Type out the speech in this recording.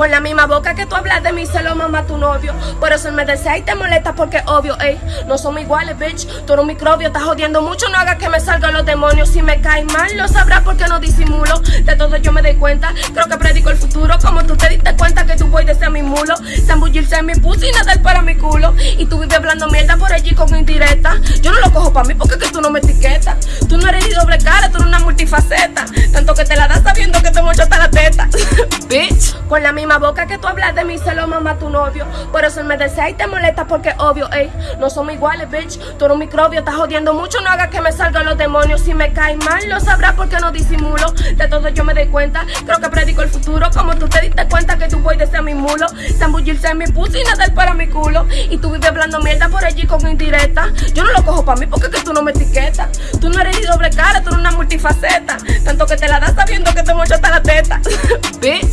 Con la misma boca que tú hablas de mí, se lo mama tu novio. Por eso él me desea y te molesta porque obvio, ey. No somos iguales, bitch. Tú eres un microbio, estás jodiendo mucho. No hagas que me salgan los demonios. Si me cae mal, lo sabrás porque no disimulo. De todo yo me doy cuenta. Creo que predico el futuro. Como tú te diste cuenta que tú voy desde mi mulo. Zambullirse en mi pussy y nadar para mi culo. Y tú vives hablando mierda por allí con indirecta. Yo no lo cojo para mí porque es que tú no me etiquetas. Tú no eres ni doble cara, tú eres una multifaceta. Tanto que te la das sabiendo que te mocho Con la misma boca que tú hablas de mí, se lo mama tu novio. Por eso él me desea y te molesta porque obvio, ey. No somos iguales, bitch. Tú eres un microbio, estás jodiendo mucho. No hagas que me salgan los demonios. Si me cae mal, lo sabrás porque no disimulo. De todo yo me doy cuenta. Creo que predico el futuro. Como tú te diste cuenta que tú voy desde mi mulo. Zambullirse en mi pussy y nadar para mi culo. Y tú vives hablando mierda por allí con indirecta. Yo no lo cojo para mí porque es que tú no me etiquetas. Tú no eres ni doble cara, tú eres una multifaceta. Tanto que te la das sabiendo que te mocho hasta la teta. bitch.